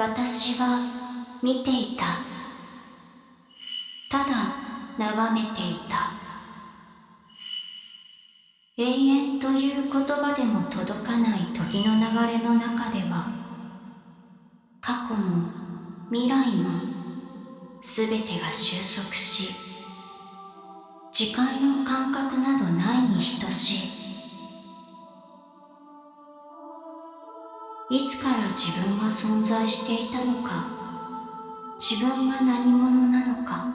私は見ていた。ただ眺めていた。永遠という言葉でも届かない時の流れの中では過去も未来も全てが収束し時間の感覚などないに等しい。いつから自分は存在していたのか自分は何者なのか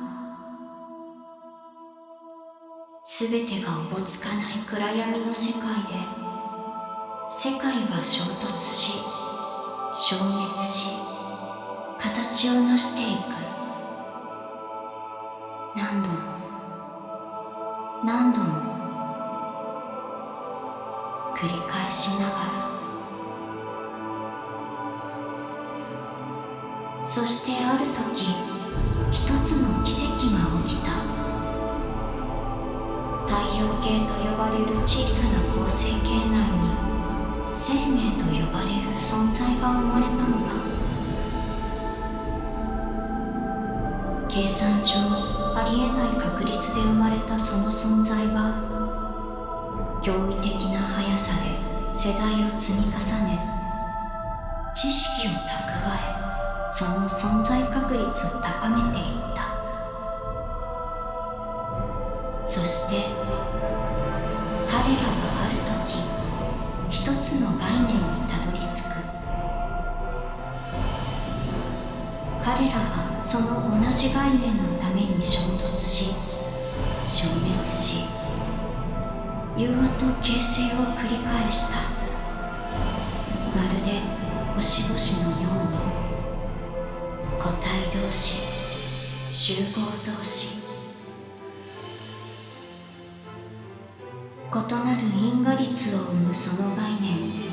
全てがおぼつかない暗闇の世界で世界は衝突し消滅し形を成していく。何度も何度も繰り返しながら。そしてある時一つの奇跡が起きた。太陽系と呼ばれる小さな恒星系内に生命と呼ばれる存在が生まれたのだ。計算上ありえない確率で生まれたその存在は驚異的な速さで世代を積み重ね知識を蓄えその存在確率を高めていった。そして彼らはある時一つの概念にたどり着く。彼らはその同じ概念のために衝突し消滅し融和と形成を繰り返した。まるで星々のように。個体同士集合同士。異なる因果率を生むその概念。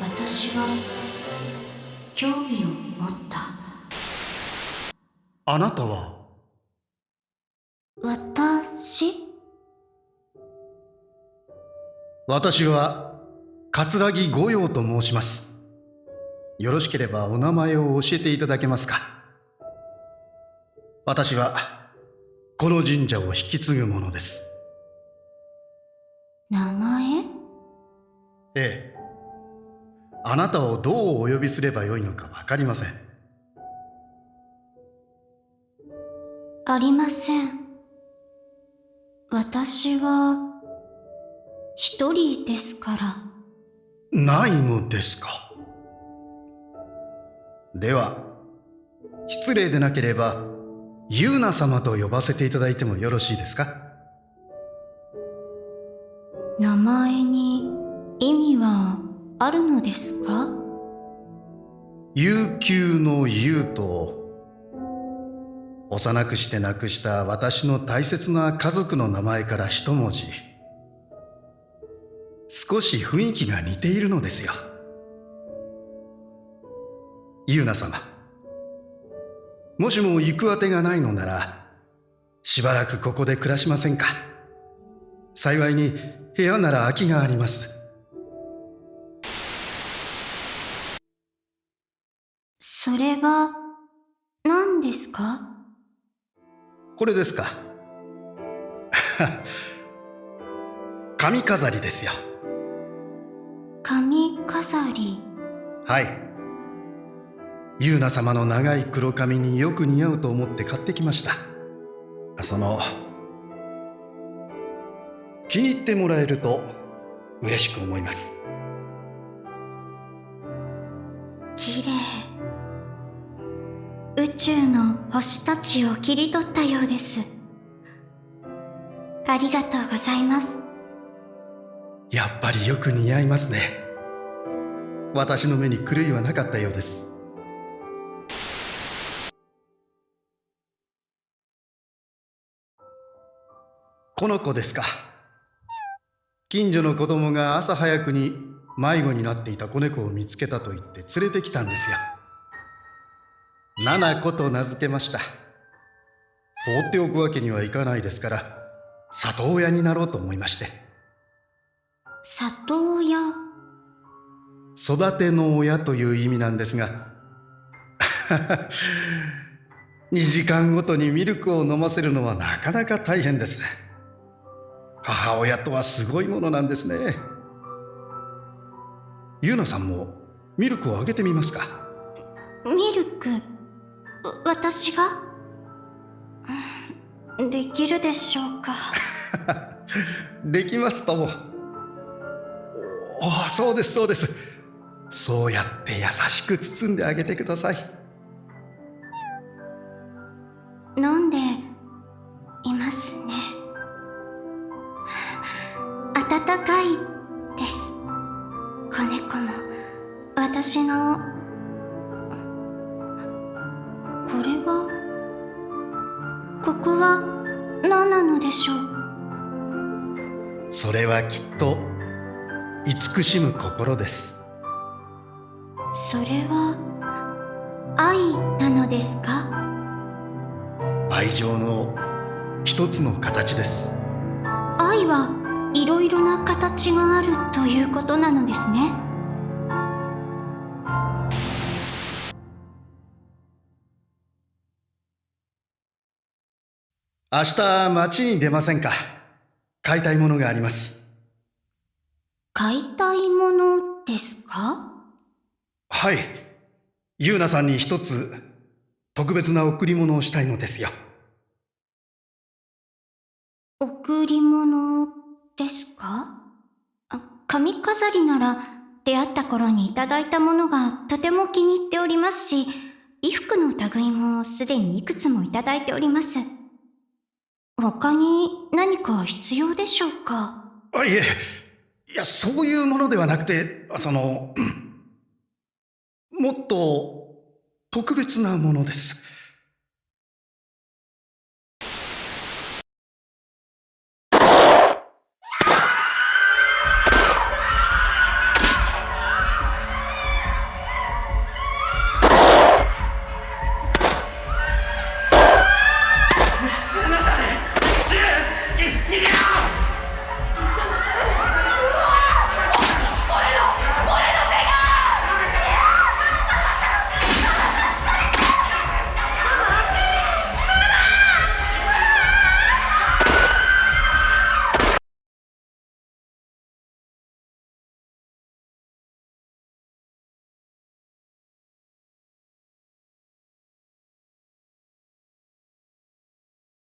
私は興味を持った。あなたは？私？私は桂木御用と申しますよろしければお名前を教えていただけますか？私はこの神社を引き継ぐものです。名前？ええ。あなたをどうお呼びすればよいのか分かりません。ありません。私は一人ですから。ないのですか？では失礼でなければユーナ様と呼ばせていただいてもよろしいですか？名前に意味はあるのですか？悠久の悠と幼くして亡くした私の大切な家族の名前から一文字。少し雰囲気が似ているのですよユーナ様。もしも行くあてがないのならしばらくここで暮らしませんか。幸いに部屋なら空きがあります。それは何ですか？これですか。髪飾りですよ。髪飾り。はいユーナ様の長い黒髪によく似合うと思って買ってきました。その気に入ってもらえると嬉しく思います。きれい宇宙の星たちを切り取ったようです。ありがとうございます。やっぱりよく似合いますね。私の目に狂いはなかったようですこの子ですか。近所の子供が朝早くに迷子になっていた子猫を見つけたと言って連れてきたんですよ。七子と名付けました。放っておくわけにはいかないですから里親になろうと思いまして。里親？育ての親という意味なんですが 2時間ごとにミルクを飲ませるのはなかなか大変です母親とはすごいものなんですね。ゆうなさんもミルクをあげてみますか？ミルク？私が？できるでしょうか？できますとも。ああそうですそうです。そうやって優しく包んであげてください。飲んでいますね温かいです。子猫も。私の。これは？ここは何なのでしょう？それはきっと慈しむ心です。それは愛なのですか？愛情の一つの形です。愛はいろいろな形があるということなのですね。明日街に出ませんか？買いたいものがあります。買いたいものですか？はい。ゆうなさんに一つ特別な贈り物をしたいのですよ。贈り物ですか？あ髪飾りなら出会った頃にいただいたものがとても気に入っておりますし衣服の類もすでにいくつもいただいております。他に何か必要でしょうか？あいえ。いやそういうものではなくてそのもっと特別なものです。